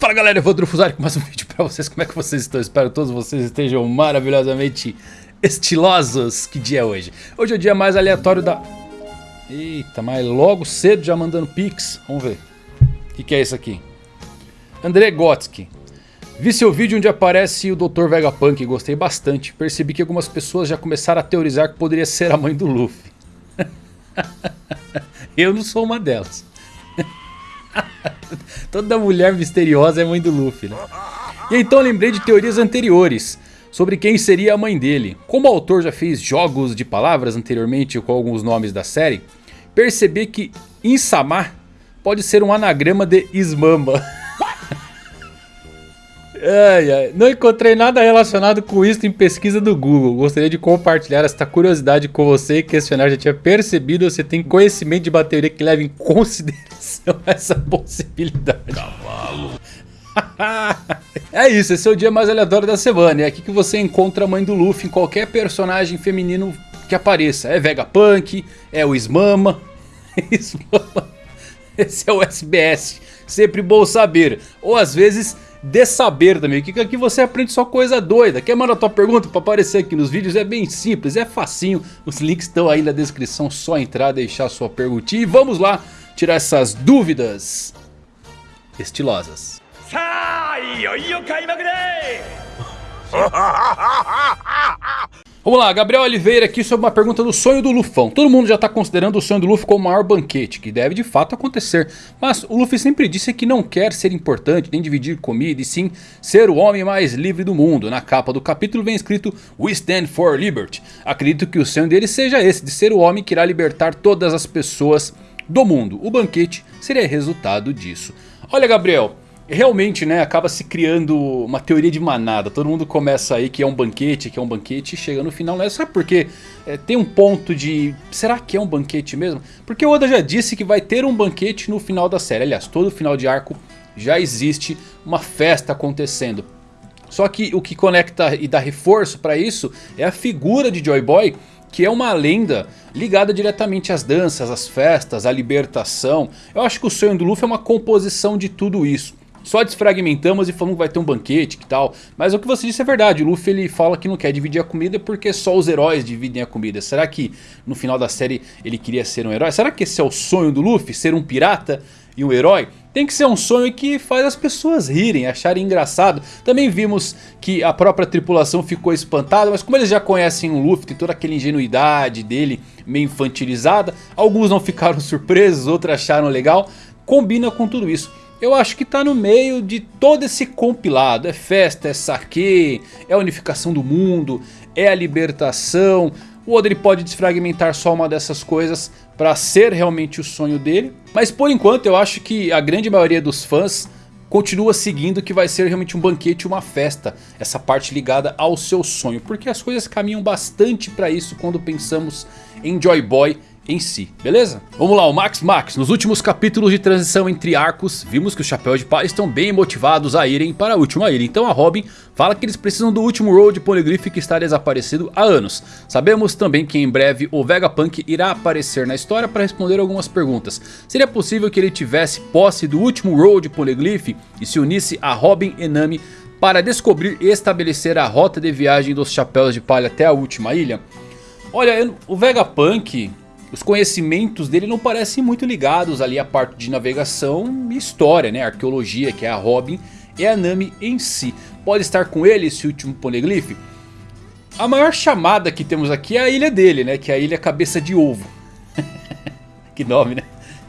Fala galera, eu vou Drufusari com mais um vídeo pra vocês. Como é que vocês estão? Espero que todos vocês estejam maravilhosamente estilosos. Que dia é hoje? Hoje é o dia mais aleatório da... Eita, mas logo cedo já mandando pix. Vamos ver. O que, que é isso aqui? André Gotsky. Vi seu vídeo onde aparece o Dr. Vegapunk gostei bastante. Percebi que algumas pessoas já começaram a teorizar que poderia ser a mãe do Luffy. Eu não sou uma delas. Toda mulher misteriosa é mãe do Luffy, né? E então lembrei de teorias anteriores sobre quem seria a mãe dele. Como o autor já fez jogos de palavras anteriormente com alguns nomes da série, percebi que Insama pode ser um anagrama de Ismamba. Ai, ai. Não encontrei nada relacionado com isso em pesquisa do Google. Gostaria de compartilhar esta curiosidade com você e questionar. Já tinha percebido você tem conhecimento de bateria que leva em consideração essa possibilidade. Cavalo. é isso, esse é o dia mais aleatório da semana. É aqui que você encontra a mãe do Luffy em qualquer personagem feminino que apareça. É Vegapunk, é o Smama. Esse é o SBS. Sempre bom saber. Ou às vezes de saber também. Que aqui você aprende só coisa doida. Quer mandar tua pergunta para aparecer aqui nos vídeos? É bem simples, é facinho. Os links estão aí na descrição, só entrar, deixar sua perguntinha. E vamos lá tirar essas dúvidas estilosas. Vamos lá, Gabriel Oliveira aqui sobre uma pergunta do sonho do Lufão. Todo mundo já está considerando o sonho do Luffy como o maior banquete, que deve de fato acontecer. Mas o Luffy sempre disse que não quer ser importante, nem dividir comida, e sim ser o homem mais livre do mundo. Na capa do capítulo vem escrito We Stand for Liberty. Acredito que o sonho dele seja esse, de ser o homem que irá libertar todas as pessoas do mundo. O banquete seria resultado disso. Olha Gabriel, realmente né, acaba se criando uma teoria de manada. Todo mundo começa aí que é um banquete, que é um banquete e chega no final. Não é só porque é, tem um ponto de... Será que é um banquete mesmo? Porque o Oda já disse que vai ter um banquete no final da série. Aliás, todo final de arco já existe uma festa acontecendo. Só que o que conecta e dá reforço para isso é a figura de Joy Boy que é uma lenda ligada diretamente às danças, às festas, à libertação. Eu acho que o sonho do Luffy é uma composição de tudo isso. Só desfragmentamos e falamos que vai ter um banquete e tal. Mas o que você disse é verdade. O Luffy ele fala que não quer dividir a comida porque só os heróis dividem a comida. Será que no final da série ele queria ser um herói? Será que esse é o sonho do Luffy? Ser um pirata e um herói? Tem que ser um sonho que faz as pessoas rirem, acharem engraçado. Também vimos que a própria tripulação ficou espantada, mas como eles já conhecem o Luffy, tem toda aquela ingenuidade dele, meio infantilizada. Alguns não ficaram surpresos, outros acharam legal. Combina com tudo isso eu acho que está no meio de todo esse compilado. É festa, é saque, é a unificação do mundo, é a libertação. O Oda pode desfragmentar só uma dessas coisas para ser realmente o sonho dele. Mas por enquanto eu acho que a grande maioria dos fãs continua seguindo que vai ser realmente um banquete, uma festa. Essa parte ligada ao seu sonho. Porque as coisas caminham bastante para isso quando pensamos em Joy Boy em si, beleza? Vamos lá, o Max Max, nos últimos capítulos de transição entre arcos, vimos que os Chapéus de Palha estão bem motivados a irem para a última ilha, então a Robin fala que eles precisam do último Road Poneglyph que está desaparecido há anos. Sabemos também que em breve o Vegapunk irá aparecer na história para responder algumas perguntas. Seria possível que ele tivesse posse do último Road Poneglyph e se unisse a Robin e Nami para descobrir e estabelecer a rota de viagem dos Chapéus de Palha até a última ilha? Olha, o Vegapunk os conhecimentos dele não parecem muito ligados ali à parte de navegação e história, né? Arqueologia, que é a Robin e a Nami em si. Pode estar com ele esse último Poneglyph? A maior chamada que temos aqui é a ilha dele, né? Que é a ilha Cabeça de Ovo. que nome, né?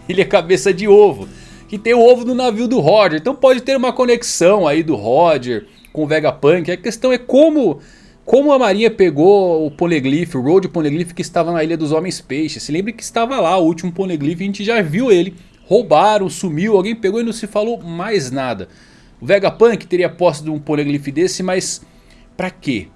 Ilha Cabeça de Ovo. Que tem o ovo do navio do Roger. Então pode ter uma conexão aí do Roger com o Vegapunk. A questão é como como a marinha pegou o Poneglyph, o Road Poneglyph que estava na Ilha dos Homens Peixes. Se lembre que estava lá o último Poneglyph, a gente já viu ele. Roubaram, sumiu, alguém pegou e não se falou mais nada. O Vegapunk teria posse de um Poneglyph desse, mas para quê?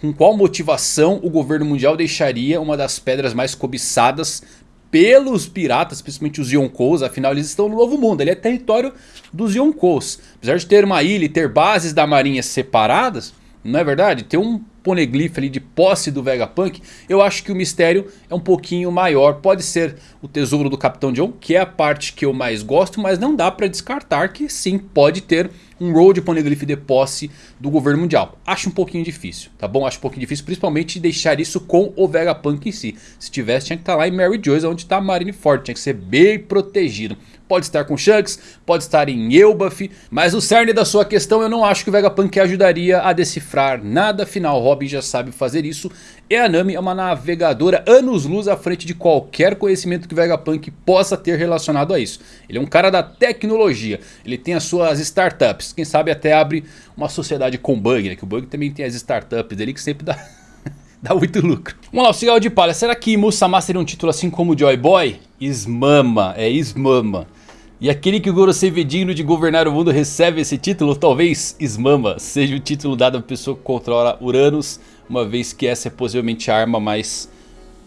Com qual motivação o governo mundial deixaria uma das pedras mais cobiçadas pelos piratas, principalmente os Yonkous, afinal eles estão no Novo Mundo, ele é território dos Yonkous. Apesar de ter uma ilha e ter bases da marinha separadas, não é verdade? Ter um poneglyph ali de posse do Vegapunk, eu acho que o mistério é um pouquinho maior. Pode ser o tesouro do Capitão John, que é a parte que eu mais gosto, mas não dá para descartar que sim, pode ter um road poneglyph de posse do governo mundial. Acho um pouquinho difícil, tá bom? Acho um pouquinho difícil, principalmente deixar isso com o Vegapunk em si. Se tivesse, tinha que estar tá lá em Mary Joyce, onde está Marineford, tinha que ser bem protegido. Pode estar com Shanks, pode estar em Elbaf, mas o cerne da sua questão eu não acho que o Vegapunk ajudaria a decifrar nada. Afinal, Robin já sabe fazer isso e a Nami é uma navegadora anos-luz à frente de qualquer conhecimento que o Vegapunk possa ter relacionado a isso. Ele é um cara da tecnologia, ele tem as suas startups, quem sabe até abre uma sociedade com Bug, né? que o Bug também tem as startups dele que sempre dá... dá muito lucro. Vamos lá, o cigarro de palha. Será que Musama seria um título assim como Joy Boy? Ismama, é Ismama. E aquele que o Gorosei vê digno de governar o mundo recebe esse título, talvez Ismama seja o título dado à pessoa que controla Uranus, uma vez que essa é possivelmente a arma mais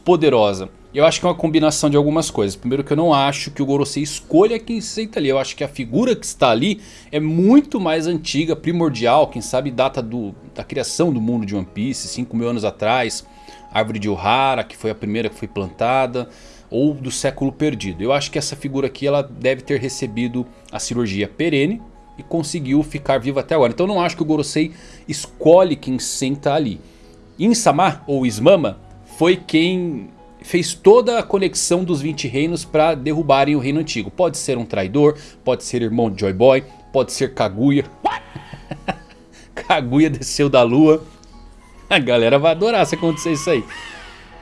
poderosa. Eu acho que é uma combinação de algumas coisas. Primeiro que eu não acho que o Gorosei escolha quem se senta ali. Eu acho que a figura que está ali é muito mais antiga, primordial. Quem sabe data do, da criação do mundo de One Piece, 5 mil anos atrás. Árvore de Ohara, que foi a primeira que foi plantada ou do século perdido. Eu acho que essa figura aqui ela deve ter recebido a cirurgia perene e conseguiu ficar viva até agora. Então não acho que o Gorosei escolhe quem senta ali. Insama ou Ismama foi quem fez toda a conexão dos 20 reinos para derrubarem o reino antigo. Pode ser um traidor, pode ser irmão de Joy Boy, pode ser Kaguya. Kaguya desceu da lua. A galera vai adorar se acontecer isso aí.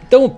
Então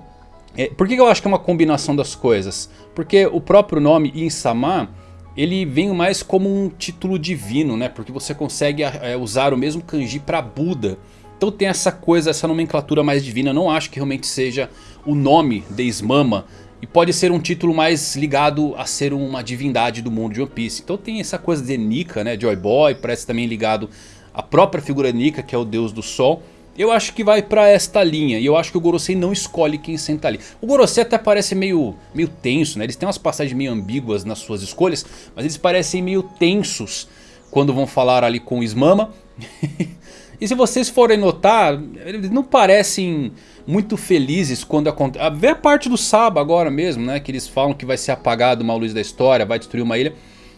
é, por que eu acho que é uma combinação das coisas? Porque o próprio nome Insama, ele vem mais como um título divino, né? Porque você consegue é, usar o mesmo kanji para Buda. Então tem essa coisa, essa nomenclatura mais divina. Eu não acho que realmente seja o nome de Ismama. E pode ser um título mais ligado a ser uma divindade do mundo de One Piece. Então tem essa coisa de Nika, né? Joy Boy, parece também ligado à própria figura Nika, que é o deus do sol. Eu acho que vai pra esta linha e eu acho que o Gorosei não escolhe quem senta ali. O Gorosei até parece meio, meio tenso, né? Eles têm umas passagens meio ambíguas nas suas escolhas, mas eles parecem meio tensos quando vão falar ali com o Ismama. e se vocês forem notar, eles não parecem muito felizes quando acontece... Ah, vê a parte do Saba agora mesmo, né? Que eles falam que vai ser apagado uma luz da história, vai destruir uma ilha.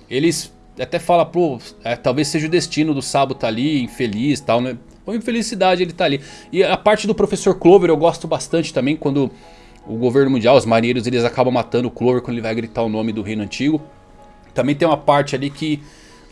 Eles até falam, pô, é, talvez seja o destino do Sabo tá ali, infeliz e tal, né? Com infelicidade ele tá ali. E a parte do Professor Clover eu gosto bastante também quando o governo mundial, os marinheiros, eles acabam matando o Clover quando ele vai gritar o nome do reino antigo. Também tem uma parte ali que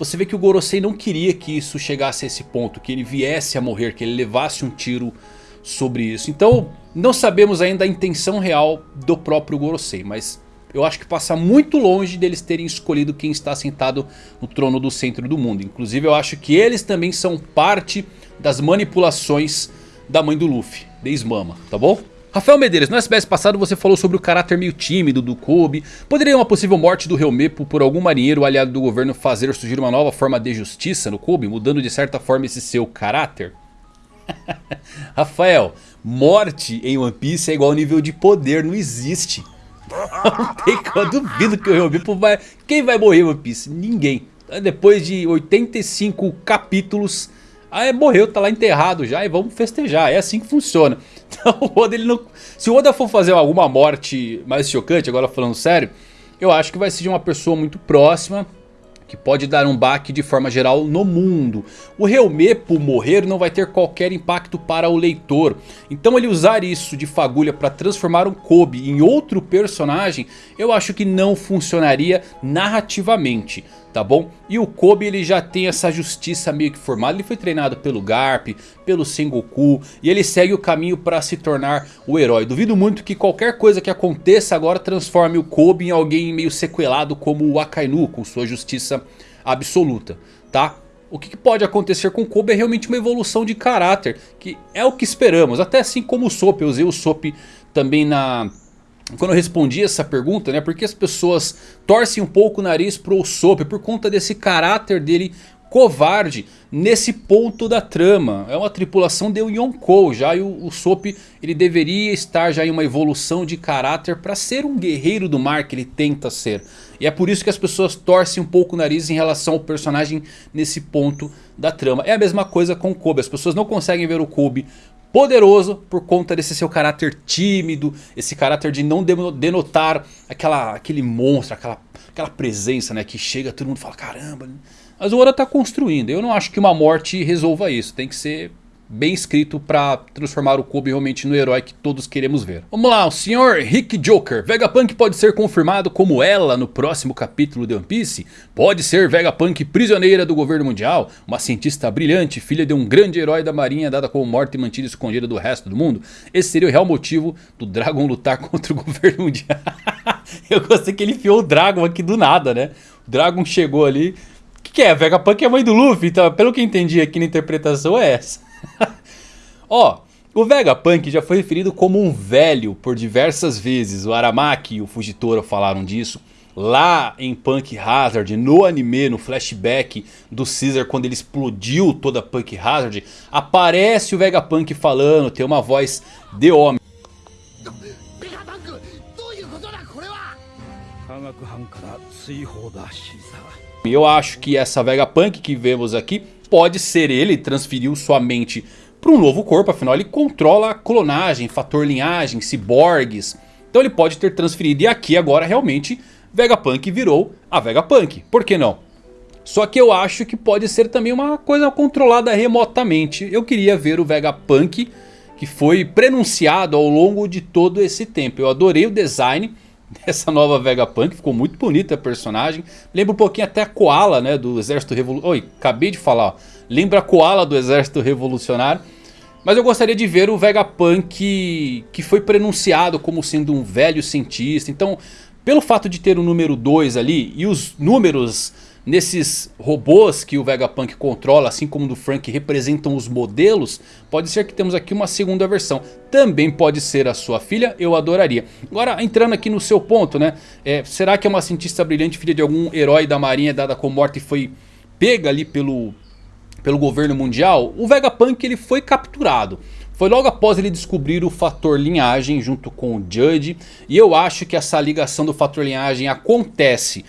você vê que o Gorosei não queria que isso chegasse a esse ponto, que ele viesse a morrer, que ele levasse um tiro sobre isso. Então não sabemos ainda a intenção real do próprio Gorosei, mas eu acho que passa muito longe deles terem escolhido quem está sentado no trono do centro do mundo. Inclusive eu acho que eles também são parte das manipulações da mãe do Luffy, de Ismama, tá bom? Rafael Medeiros, no SBS passado você falou sobre o caráter meio tímido do Kobe. Poderia uma possível morte do Helmepo por algum marinheiro aliado do governo fazer surgir uma nova forma de justiça no Kobe, mudando de certa forma esse seu caráter? Rafael, morte em One Piece é igual ao nível de poder, não existe. Não duvido que o Helmepo vai... Quem vai morrer em One Piece? Ninguém. Depois de 85 capítulos ah, é, morreu, tá lá enterrado já e vamos festejar. É assim que funciona. Então o Oda ele não... Se o Oda for fazer alguma morte mais chocante, agora falando sério, eu acho que vai ser de uma pessoa muito próxima que pode dar um baque de forma geral no mundo. O Helmepo morrer não vai ter qualquer impacto para o leitor. Então ele usar isso de fagulha para transformar um Kobe em outro personagem, eu acho que não funcionaria narrativamente tá bom? E o Kobe ele já tem essa justiça meio que formada, ele foi treinado pelo Garp, pelo Sengoku e ele segue o caminho para se tornar o herói. Duvido muito que qualquer coisa que aconteça agora transforme o Kobe em alguém meio sequelado como o Akainu com sua justiça absoluta, tá? O que pode acontecer com o Kobe é realmente uma evolução de caráter, que é o que esperamos, até assim como o Sop, eu usei o Sop também na quando eu respondi essa pergunta, né, porque as pessoas torcem um pouco o nariz pro Usopp por conta desse caráter dele covarde nesse ponto da trama. É uma tripulação de Yonkou já e o Usopp ele deveria estar já em uma evolução de caráter para ser um guerreiro do mar que ele tenta ser. E é por isso que as pessoas torcem um pouco o nariz em relação ao personagem nesse ponto da trama. É a mesma coisa com o Kobe, as pessoas não conseguem ver o Kobe poderoso por conta desse seu caráter tímido, esse caráter de não denotar aquela, aquele monstro, aquela, aquela presença né, que chega, todo mundo fala caramba. Mas o Oda está construindo, eu não acho que uma morte resolva isso, tem que ser bem escrito para transformar o Kobe realmente no herói que todos queremos ver. Vamos lá, o Sr. Rick Joker. Vegapunk pode ser confirmado como ela no próximo capítulo de One Piece? Pode ser Vegapunk prisioneira do governo mundial? Uma cientista brilhante, filha de um grande herói da marinha dada como morta e mantida escondida do resto do mundo? Esse seria o real motivo do Dragon lutar contra o governo mundial. Eu gostei que ele enfiou o Dragon aqui do nada, né? O Dragon chegou ali... O que, que é? Vegapunk é mãe do Luffy, então pelo que eu entendi aqui na interpretação é essa. Ó, o Vegapunk já foi referido como um velho por diversas vezes. O Aramaki e o Fujitora falaram disso. Lá em Punk Hazard, no anime, no flashback do Caesar, quando ele explodiu toda Punk Hazard, aparece o Vegapunk falando, tem uma voz de homem. Eu acho que essa Vegapunk que vemos aqui pode ser ele, transferiu sua mente para um novo corpo, afinal ele controla a clonagem, fator linhagem, ciborgues. Então ele pode ter transferido e aqui agora realmente Vegapunk virou a Vegapunk, por que não? Só que eu acho que pode ser também uma coisa controlada remotamente. Eu queria ver o Vegapunk que foi prenunciado ao longo de todo esse tempo. Eu adorei o design dessa nova Vegapunk, ficou muito bonita a personagem. Lembra um pouquinho até a Koala né, do Exército Revolucionário. Oi, acabei de falar. Lembra a Koala do Exército Revolucionário. Mas eu gostaria de ver o Vegapunk que foi prenunciado como sendo um velho cientista. Então, pelo fato de ter o número 2 ali e os números nesses robôs que o Vegapunk controla, assim como do Frank, representam os modelos, pode ser que temos aqui uma segunda versão. Também pode ser a sua filha, eu adoraria. Agora, entrando aqui no seu ponto, né? É, será que é uma cientista brilhante, filha de algum herói da marinha dada com morte e foi pega ali pelo, pelo governo mundial? O Vegapunk ele foi capturado. Foi logo após ele descobrir o fator linhagem junto com o Judge. E eu acho que essa ligação do fator linhagem acontece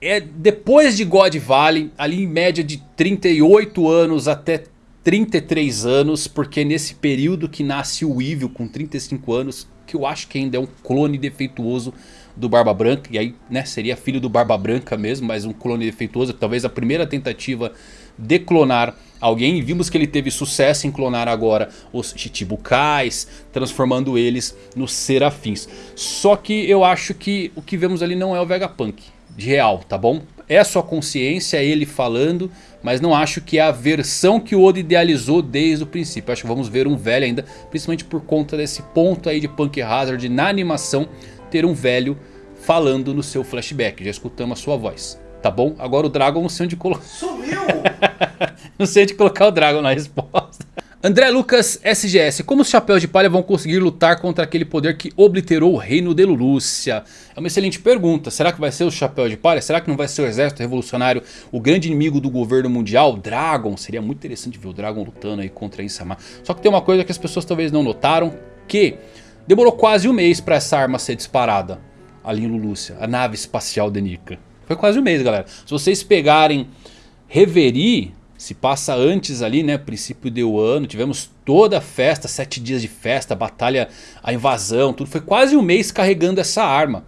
é depois de God Valley, ali em média de 38 anos até 33 anos, porque é nesse período que nasce o Evil com 35 anos, que eu acho que ainda é um clone defeituoso do Barba Branca, e aí né, seria filho do Barba Branca mesmo, mas um clone defeituoso, talvez a primeira tentativa de clonar alguém, vimos que ele teve sucesso em clonar agora os Chichibukais, transformando eles nos Serafins. Só que eu acho que o que vemos ali não é o Vegapunk de real, tá bom? É sua consciência, é ele falando, mas não acho que é a versão que o Oda idealizou desde o princípio. Acho que vamos ver um velho ainda, principalmente por conta desse ponto aí de Punk Hazard na animação, ter um velho falando no seu flashback. Já escutamos a sua voz, tá bom? Agora o Dragon não sei onde colocar. Sumiu! não sei onde colocar o Dragon na resposta. André Lucas SGS, como os chapéus de palha vão conseguir lutar contra aquele poder que obliterou o reino de Lulúcia? É uma excelente pergunta, será que vai ser o chapéu de palha? Será que não vai ser o exército revolucionário, o grande inimigo do governo mundial? Dragon, seria muito interessante ver o Dragon lutando aí contra Insama. Só que tem uma coisa que as pessoas talvez não notaram, que demorou quase um mês para essa arma ser disparada ali em Lulúcia, a nave espacial de Nika. Foi quase um mês galera, se vocês pegarem Reverie se passa antes ali, né, princípio do ano, tivemos toda a festa, sete dias de festa, batalha, a invasão, tudo, foi quase um mês carregando essa arma.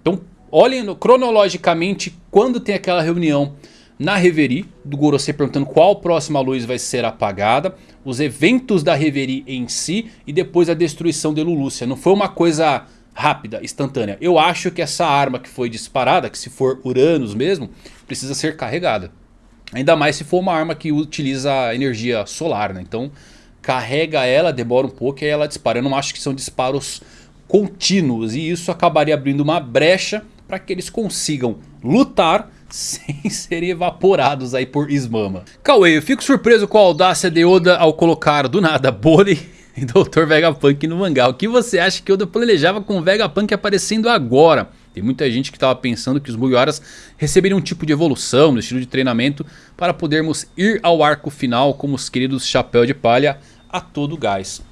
Então olhem cronologicamente quando tem aquela reunião na Reverie, do Gorosei perguntando qual próxima luz vai ser apagada, os eventos da Reverie em si e depois a destruição de Lulúcia. Não foi uma coisa rápida, instantânea. Eu acho que essa arma que foi disparada, que se for Uranus mesmo, precisa ser carregada. Ainda mais se for uma arma que utiliza energia solar, né? Então carrega ela, demora um pouco e ela dispara. Eu não acho que são disparos contínuos e isso acabaria abrindo uma brecha para que eles consigam lutar sem serem evaporados aí por Ismama. Cauê, eu fico surpreso com a audácia de Oda ao colocar do nada Bode e Dr. Vegapunk no mangá. O que você acha que Oda planejava com o Vegapunk aparecendo agora? Tem muita gente que estava pensando que os Mugiwaras receberiam um tipo de evolução no estilo de treinamento para podermos ir ao arco final como os queridos Chapéu de Palha a todo gás.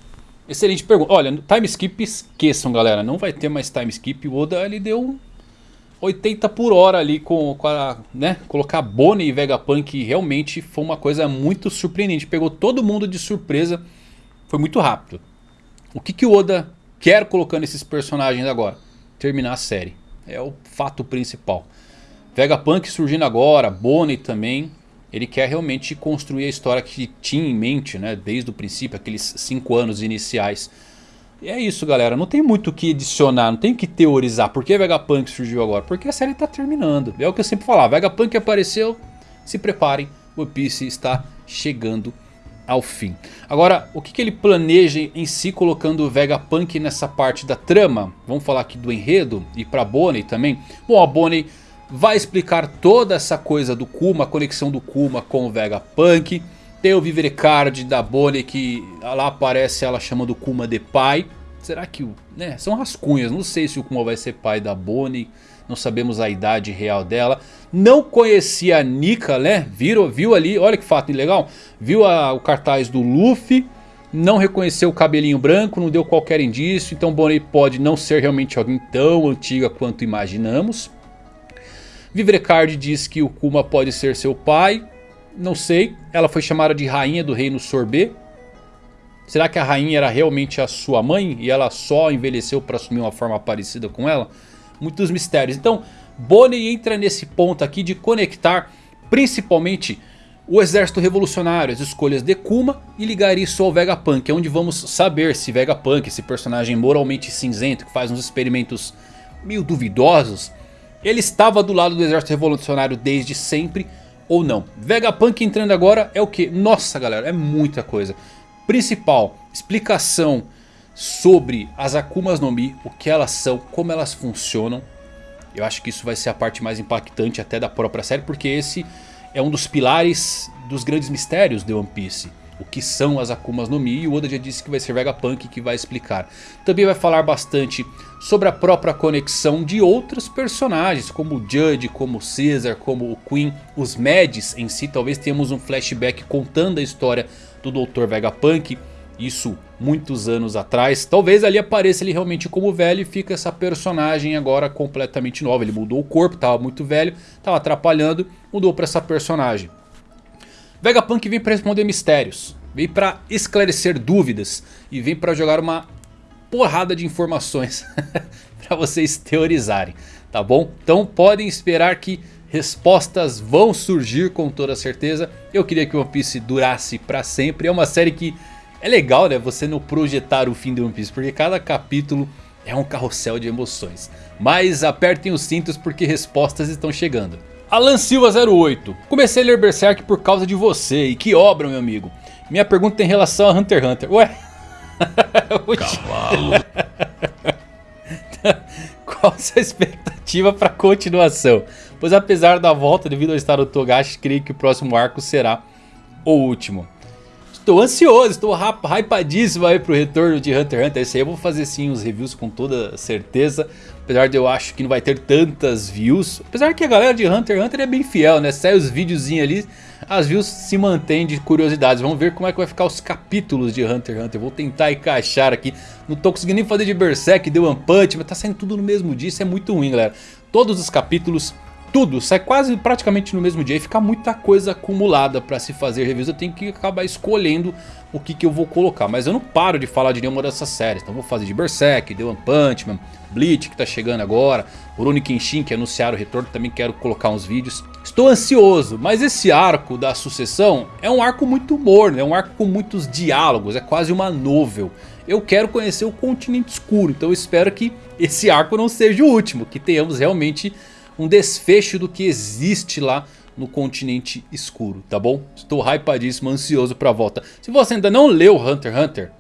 Excelente pergunta. Olha, time skip esqueçam galera, não vai ter mais time skip. O Oda ele deu 80 por hora ali com, com a, né, colocar Bonnie e Vegapunk realmente foi uma coisa muito surpreendente. Pegou todo mundo de surpresa foi muito rápido. O que, que o Oda quer colocando esses personagens agora? Terminar a série. É o fato principal. Vegapunk surgindo agora, Bonnie também. Ele quer realmente construir a história que tinha em mente, né? Desde o princípio, aqueles 5 anos iniciais. E é isso galera, não tem muito o que adicionar, não tem que teorizar. Por que Vegapunk surgiu agora? Porque a série está terminando. É o que eu sempre falava, Vegapunk apareceu, se preparem, One Piece está chegando ao fim. Agora, o que, que ele planeja em si colocando o Vegapunk nessa parte da trama? Vamos falar aqui do enredo e para Bonnie também. Bom, a Bonnie vai explicar toda essa coisa do Kuma, a conexão do Kuma com o Vegapunk. Tem o Vivrecard da Bonnie que lá aparece ela chamando o Kuma de pai. Será que... Né, são rascunhas, não sei se o Kuma vai ser pai da Bonnie. Não sabemos a idade real dela. Não conhecia a Nika, né? Viu, viu ali, olha que fato legal. Viu a, o cartaz do Luffy. Não reconheceu o cabelinho branco, não deu qualquer indício. Então Bonnie pode não ser realmente alguém tão antiga quanto imaginamos. Vivrecard diz que o Kuma pode ser seu pai. Não sei. Ela foi chamada de rainha do reino Sorbet. Será que a rainha era realmente a sua mãe e ela só envelheceu para assumir uma forma parecida com ela? Muitos mistérios. Então, Bonnie entra nesse ponto aqui de conectar principalmente o exército revolucionário, as escolhas de Kuma e ligar isso ao Vegapunk. É onde vamos saber se Vegapunk, esse personagem moralmente cinzento que faz uns experimentos meio duvidosos, ele estava do lado do exército revolucionário desde sempre ou não. Vegapunk entrando agora é o que? Nossa galera, é muita coisa. Principal, explicação sobre as Akumas no Mi, o que elas são, como elas funcionam. Eu acho que isso vai ser a parte mais impactante até da própria série, porque esse é um dos pilares dos grandes mistérios de One Piece. O que são as Akumas no Mi e o Oda já disse que vai ser Vegapunk que vai explicar. Também vai falar bastante sobre a própria conexão de outros personagens, como o Judge, como o Caesar, como o Queen, os Mads em si. Talvez tenhamos um flashback contando a história do Dr. Vegapunk. Isso muitos anos atrás. Talvez ali apareça ele realmente como velho e fica essa personagem agora completamente nova. Ele mudou o corpo, estava muito velho, estava atrapalhando, mudou para essa personagem. Vegapunk vem para responder mistérios, vem para esclarecer dúvidas e vem para jogar uma porrada de informações para vocês teorizarem, tá bom? Então podem esperar que respostas vão surgir com toda certeza. Eu queria que One Piece durasse para sempre, é uma série que é legal né, você não projetar o fim de One Piece, porque cada capítulo é um carrossel de emoções. Mas apertem os cintos porque respostas estão chegando. Alan Silva 08. Comecei a ler Berserk por causa de você. E que obra, meu amigo. Minha pergunta tem relação a Hunter x Hunter. Ué? Cavalo. Qual a sua expectativa para continuação? Pois apesar da volta devido ao estado do Togashi, creio que o próximo arco será o último. Estou ansioso, estou hypadíssimo aí pro retorno de Hunter x Hunter. Esse aí eu vou fazer sim os reviews com toda certeza. Apesar de eu acho que não vai ter tantas views. Apesar que a galera de Hunter x Hunter é bem fiel, né? Sai os videozinhos ali, as views se mantêm de curiosidades. Vamos ver como é que vai ficar os capítulos de Hunter x Hunter. Vou tentar encaixar aqui. Não tô conseguindo nem fazer de Berserk, The One Punch, mas tá saindo tudo no mesmo dia. Isso é muito ruim, galera. Todos os capítulos tudo, sai quase praticamente no mesmo dia e fica muita coisa acumulada para se fazer reviews. Eu tenho que acabar escolhendo o que, que eu vou colocar. Mas eu não paro de falar de nenhuma dessas séries. Então vou fazer de Berserk, The One Punch Man, Bleach que tá chegando agora, Rurouni Kenshin que anunciaram o retorno, também quero colocar uns vídeos. Estou ansioso, mas esse arco da sucessão é um arco muito morno, é um arco com muitos diálogos, é quase uma novel. Eu quero conhecer o continente escuro, então espero que esse arco não seja o último, que tenhamos realmente um desfecho do que existe lá no continente escuro, tá bom? Estou hypadíssimo, ansioso pra volta. Se você ainda não leu Hunter x Hunter,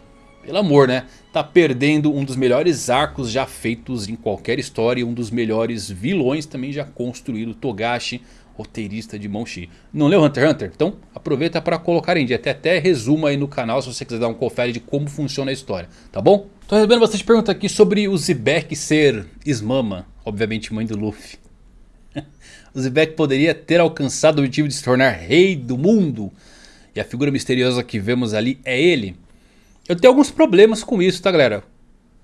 pelo amor né, tá perdendo um dos melhores arcos já feitos em qualquer história. Um dos melhores vilões também já construído, Togashi, roteirista de Monchi. Não leu Hunter x Hunter? Então aproveita para colocar em dia. Até até resumo aí no canal se você quiser dar um confere de como funciona a história, tá bom? Tô recebendo bastante pergunta aqui sobre o Zebek ser Ismama, obviamente mãe do Luffy. O Zebek poderia ter alcançado o objetivo de se tornar rei do mundo. E a figura misteriosa que vemos ali é ele. Eu tenho alguns problemas com isso, tá galera?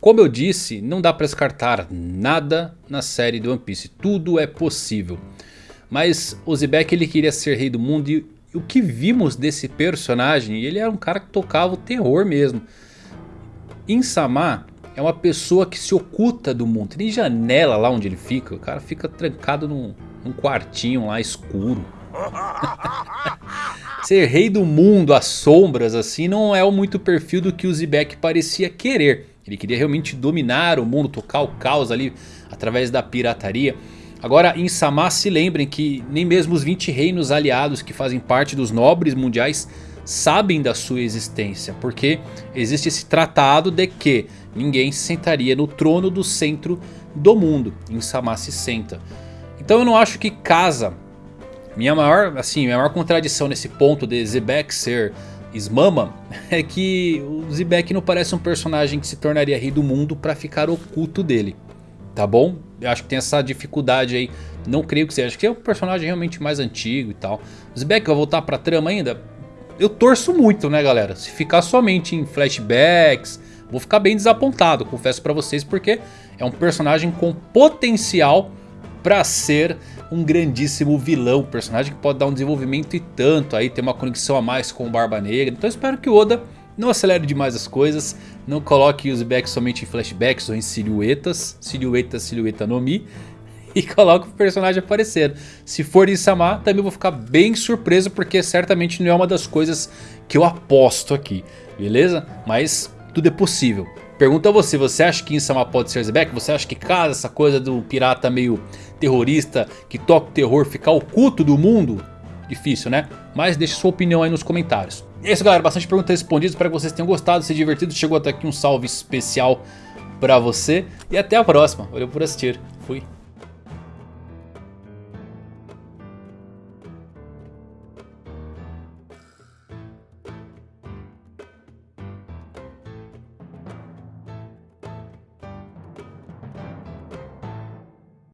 Como eu disse, não dá para descartar nada na série do One Piece. Tudo é possível. Mas o Zebek ele queria ser rei do mundo e o que vimos desse personagem, ele era um cara que tocava o terror mesmo. Insama é uma pessoa que se oculta do mundo. Tem janela lá onde ele fica. O cara fica trancado num, num quartinho lá escuro. Ser rei do mundo às sombras assim não é muito perfil do que o Zebek parecia querer. Ele queria realmente dominar o mundo, tocar o caos ali através da pirataria. Agora em Samar se lembrem que nem mesmo os 20 reinos aliados que fazem parte dos nobres mundiais sabem da sua existência. Porque existe esse tratado de que ninguém se sentaria no trono do centro do mundo. Em Samar se senta. Então eu não acho que casa. Minha maior, assim, minha maior contradição nesse ponto de Zebek ser Smama é que o Zebek não parece um personagem que se tornaria rei do mundo para ficar oculto dele. Tá bom? Eu acho que tem essa dificuldade aí. Não creio que seja. Acho que é um personagem realmente mais antigo e tal. Zebek vai voltar pra trama ainda? Eu torço muito, né galera? Se ficar somente em flashbacks, vou ficar bem desapontado, confesso pra vocês, porque é um personagem com potencial pra ser um grandíssimo vilão. Personagem que pode dar um desenvolvimento e tanto aí, ter uma conexão a mais com o Barba Negra. Então espero que o Oda não acelere demais as coisas, não coloque os backs somente em flashbacks ou em silhuetas, silhueta, silhueta no Mi. E coloque o personagem aparecendo. Se for em Samar, também vou ficar bem surpreso, porque certamente não é uma das coisas que eu aposto aqui, beleza? Mas tudo é possível. Pergunta a você, você acha que Insama pode ser Zebek? Você acha que casa essa coisa do pirata meio terrorista que toca o terror ficar oculto do mundo? Difícil né? Mas deixe sua opinião aí nos comentários. É isso galera, bastante perguntas respondidas, espero que vocês tenham gostado, se divertido. Chegou até aqui um salve especial pra você. E até a próxima, valeu por assistir, fui.